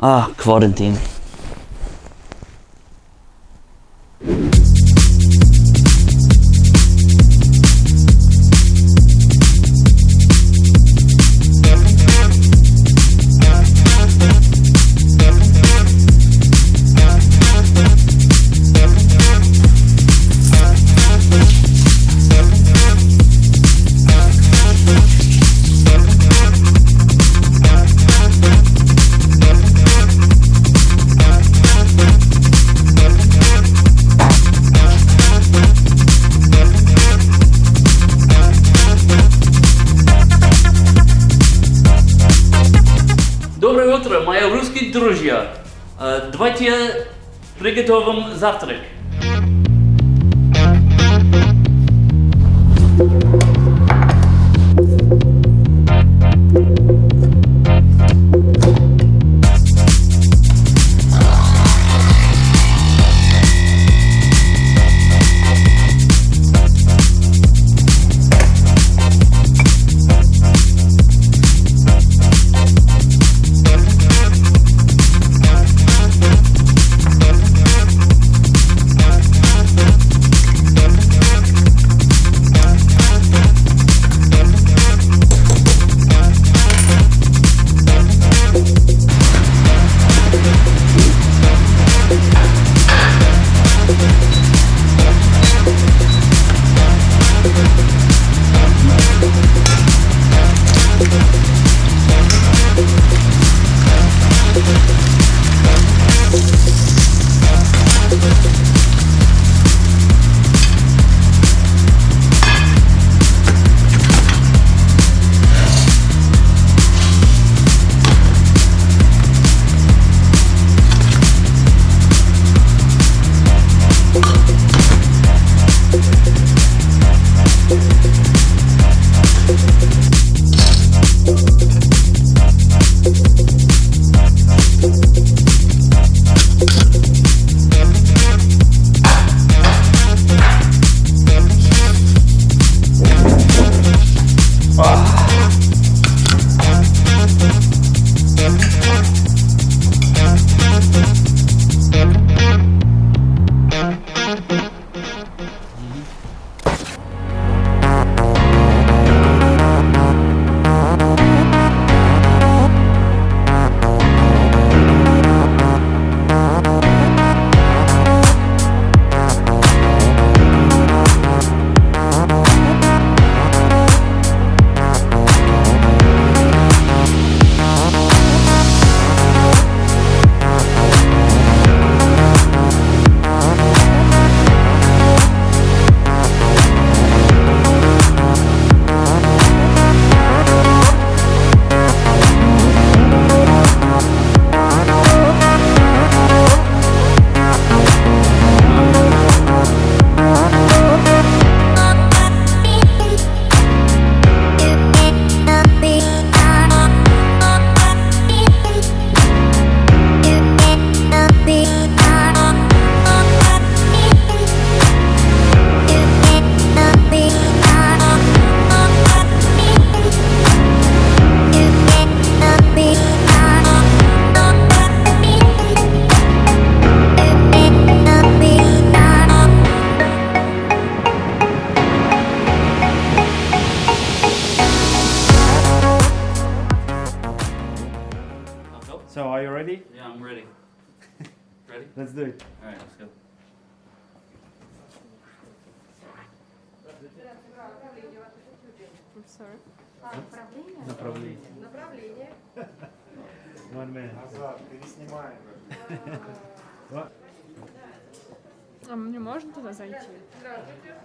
Ah, quarantine. Друзья. Э, Давайте приготовим завтрак. So, are you ready? Yeah, I'm ready. Ready? Let's do it. All right, let's go. Направление. Направление. One minute. Назад, переснимаем. А мне можно туда зайти?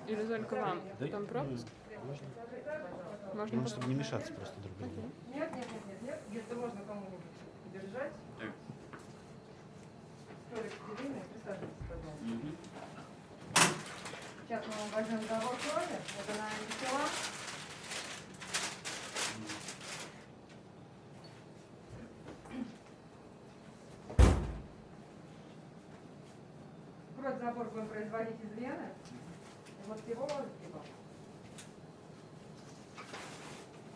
Или только вам? Там пропуск? Можно. Ну, чтобы не мешаться просто друг другу. Нет, нет, нет, нет, нет. Если можно кому-нибудь держать. Так. Столик длинный, присаживайтесь, пожалуйста. Мгм. Сейчас мы вам возьмем забор крови. Это на антитела. Кровь забор будем производить из вены. И вот его, его.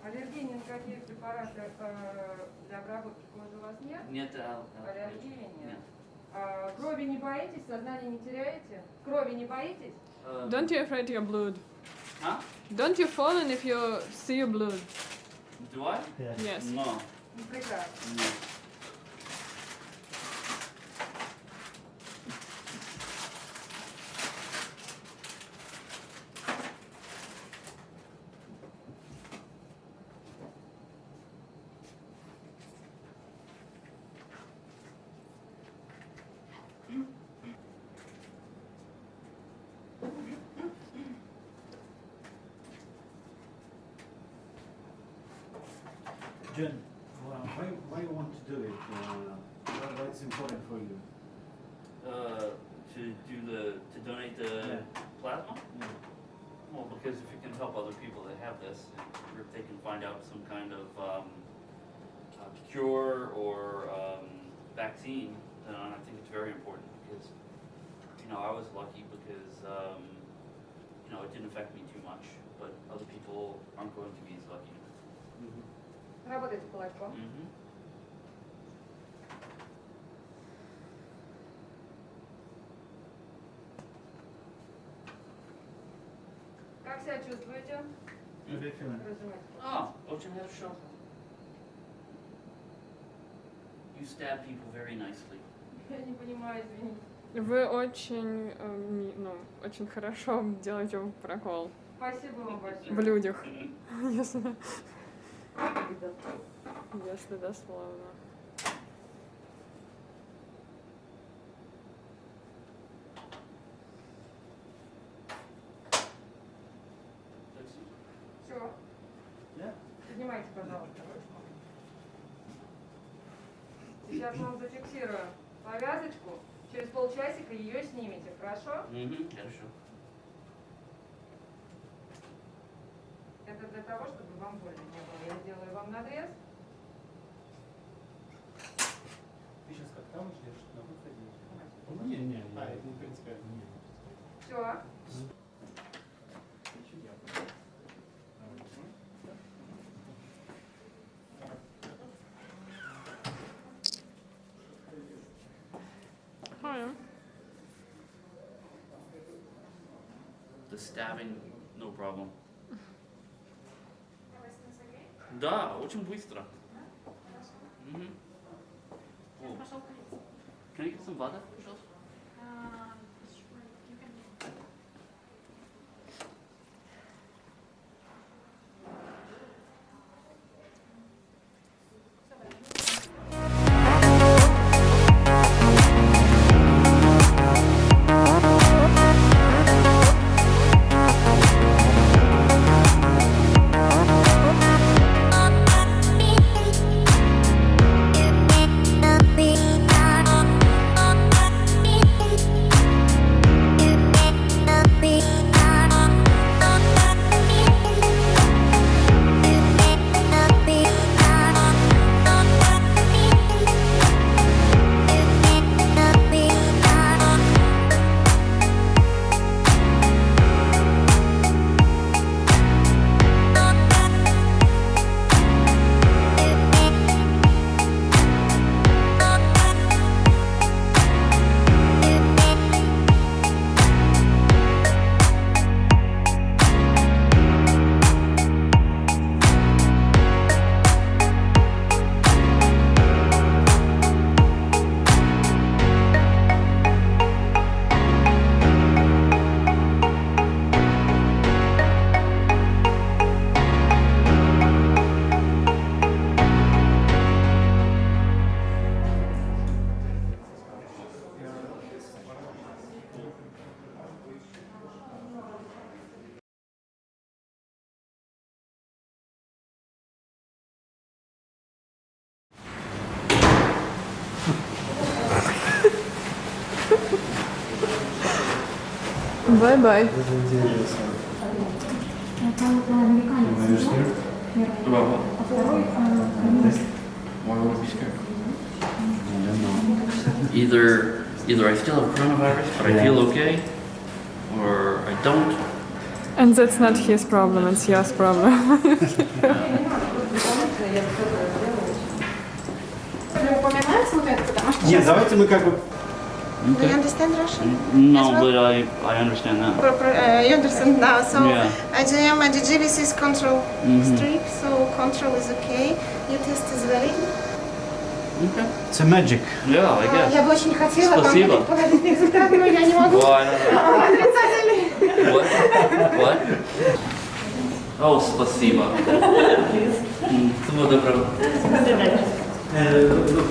Аллергии, никаких препаратов э, для обработки кожи у вас нет? Нет, а, а, Аллергии нет. нет. А, крови не боитесь, сознание не теряете? Крови не боитесь? Э, Don't you afraid your blood? а? Don't you fall in if you see your blood? Do I? Yeah. Yes. No. Прекрасно. Нет. Jen, well, why, why you want to do it? Uh, why, it's important for you? Uh, to do the to donate the Yeah. plasma? Yeah. Well, because if it can help other people that have this, or if they can find out some kind of um, uh, cure or um, vaccine, then I think it's very important because, you know, I was lucky because, um, you know, it didn't affect me too much, but other people aren't going to be as lucky. Mhm. Работайте кулачком. Mm-hmm. Как себя чувствуете? Разумеется. А, очень хорошо. You stab people very nicely. Я не понимаю, извините. Вы очень, э, ну, очень хорошо делаете прокол Спасибо вам большое. в людях, если, если дословно. Все. Yeah. Поднимайте, пожалуйста, ручку. Сейчас мы вам зафиксируем повязочку. Через полчасика ее снимете, хорошо? Угу, хорошо. Это для того, чтобы вам больно не было. Я сделаю вам надрез. Ты сейчас как там ждешь, на выходе? Не, не, не. А, это не принципиально. Все. The stabbing, no problem. Да, очень быстро. О. Can I get some вода, пожалуйста? Бай-бай. Either, either I still have coronavirus, but I feel okay, or I don't. And that's not his problem, it's yours problem. это, Нет, давайте мы как бы Do you understand Russian? No, As well? but I, I understand that. Pro- pro- uh, you understand now. So Yeah. IGM and DGVC is control Mhm. streak, so control is okay. Your test is valid. Okay. It's a magic. Yeah, I А, guess. Я бы очень хотела вам Спасибо. предположить результат, но я не могу. Why? What? What? Oh, спасибо. М, Всего доброго. Uh, look,